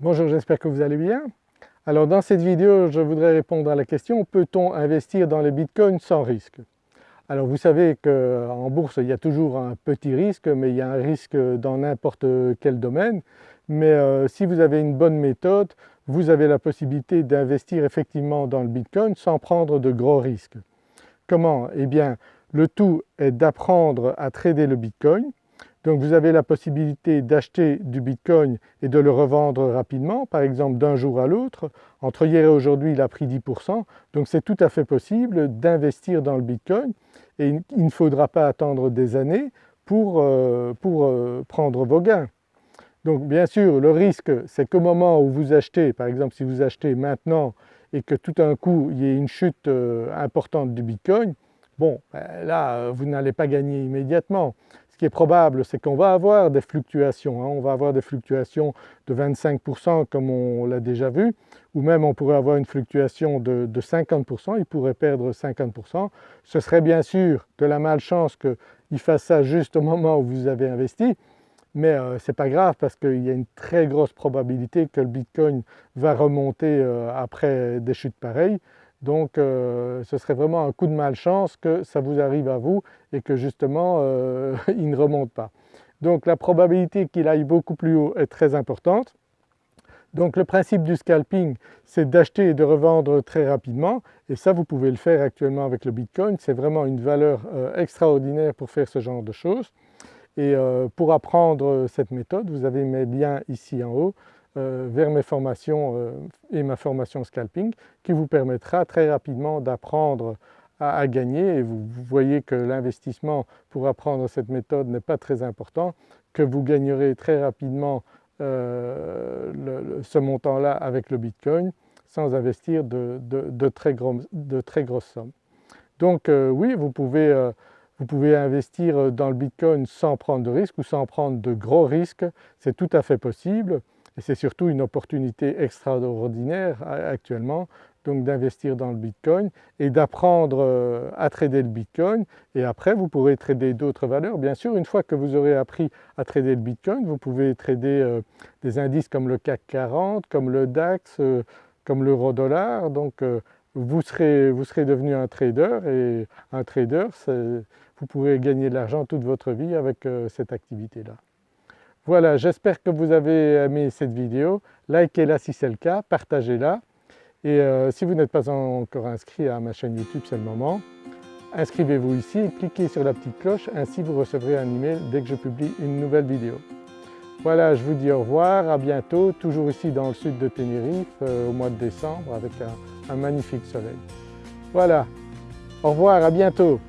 Bonjour, j'espère que vous allez bien. Alors dans cette vidéo, je voudrais répondre à la question peut-on investir dans les bitcoins sans risque? Alors vous savez qu'en bourse il y a toujours un petit risque mais il y a un risque dans n'importe quel domaine. Mais euh, si vous avez une bonne méthode, vous avez la possibilité d'investir effectivement dans le bitcoin sans prendre de gros risques. Comment? Eh bien le tout est d'apprendre à trader le bitcoin donc vous avez la possibilité d'acheter du Bitcoin et de le revendre rapidement, par exemple d'un jour à l'autre. Entre hier et aujourd'hui il a pris 10%, donc c'est tout à fait possible d'investir dans le Bitcoin et il ne faudra pas attendre des années pour, euh, euh, prendre vos gains. Donc bien sûr le risque c'est qu'au moment où vous achetez, par exemple si vous achetez maintenant et que tout d'un coup il y ait une chute euh, importante du Bitcoin, bon ben là vous n'allez pas gagner immédiatement. Ce qui est probable, c'est qu'on va avoir des fluctuations, hein. on va avoir des fluctuations de 25% comme on l'a déjà vu, ou même on pourrait avoir une fluctuation de, 50%, il pourrait perdre 50%. Ce serait bien sûr de la malchance qu'il fasse ça juste au moment où vous avez investi, mais euh, ce n'est pas grave parce qu'il y a une très grosse probabilité que le Bitcoin va remonter euh, après des chutes pareilles. Donc euh, ce serait vraiment un coup de malchance que ça vous arrive à vous et que justement euh, il ne remonte pas. Donc la probabilité qu'il aille beaucoup plus haut est très importante. Donc le principe du scalping c'est d'acheter et de revendre très rapidement et ça vous pouvez le faire actuellement avec le Bitcoin, c'est vraiment une valeur euh, extraordinaire pour faire ce genre de choses. Et pour apprendre cette méthode vous avez mes liens ici en haut vers mes formations euh, et ma formation scalping qui vous permettra très rapidement d'apprendre à, gagner et vous, voyez que l'investissement pour apprendre cette méthode n'est pas très important, que vous gagnerez très rapidement euh, ce montant-là avec le Bitcoin sans investir de, très, de très, grosses sommes. Donc oui, vous pouvez, vous pouvez investir dans le Bitcoin sans prendre de risques ou sans prendre de gros risques, c'est tout à fait possible. Et c'est surtout une opportunité extraordinaire actuellement donc d'investir dans le Bitcoin et d'apprendre euh, à trader le Bitcoin et après vous pourrez trader d'autres valeurs. Bien sûr une fois que vous aurez appris à trader le Bitcoin vous pouvez trader euh, des indices comme le CAC 40, comme le DAX, euh, comme l'euro dollar donc vous serez devenu un trader et un trader vous pourrez gagner de l'argent toute votre vie avec cette activité-là. Voilà, j'espère que vous avez aimé cette vidéo. Likez-la si c'est le cas, partagez-la. Et euh, si vous n'êtes pas encore inscrit à ma chaîne YouTube, c'est le moment. Inscrivez-vous ici cliquez sur la petite cloche, ainsi vous recevrez un email dès que je publie une nouvelle vidéo. Voilà, je vous dis au revoir, à bientôt, toujours ici dans le sud de Tenerife euh, au mois de décembre avec un magnifique soleil. Voilà, au revoir, à bientôt